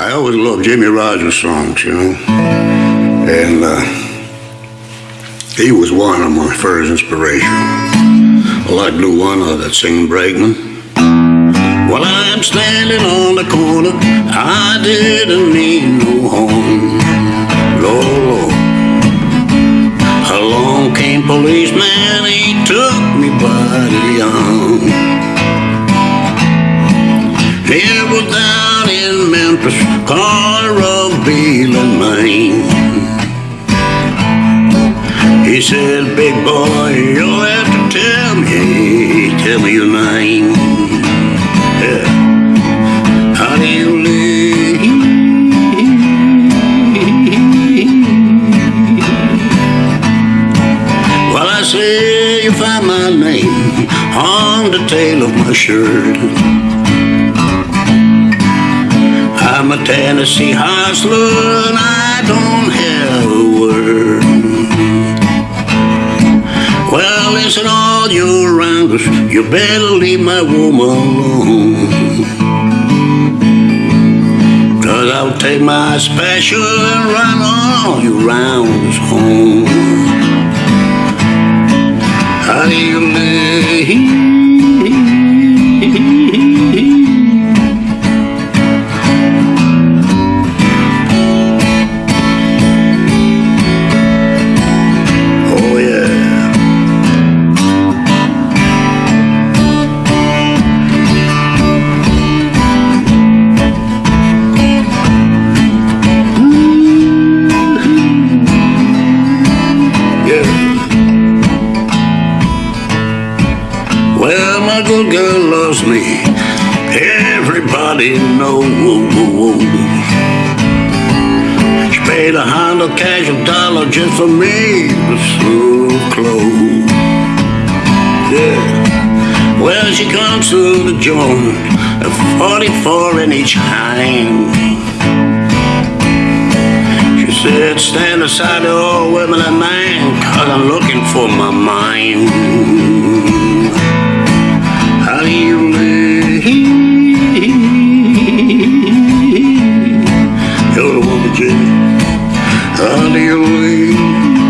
I always loved Jimmie Rodgers songs, you know. And uh, he was one of my first inspirations. I like Blue One of that singing Brakeman. While I'm standing on the corner, I didn't need no home. Lord, Lord. Along came policeman, he took me by the arm. In Memphis, Carraville, Maine. He said, big boy, you'll have to tell me, tell me your name. Yeah. How do you live? Well, I say you find my name on the tail of my shirt. I'm a Tennessee hustler and I don't have a word. Well, listen, all you rounders, you better leave my woman alone. Cause I'll take my special and run all you rounders home. My good girl loves me. Everybody knows. She paid a hundred cash a dollar just for me with so close. Yeah. Well, she comes to the joint, a 44 in each hand. She said, stand aside all women and man, cause I'm looking for my mind. Honey, you're the one to Hallelujah. Hallelujah.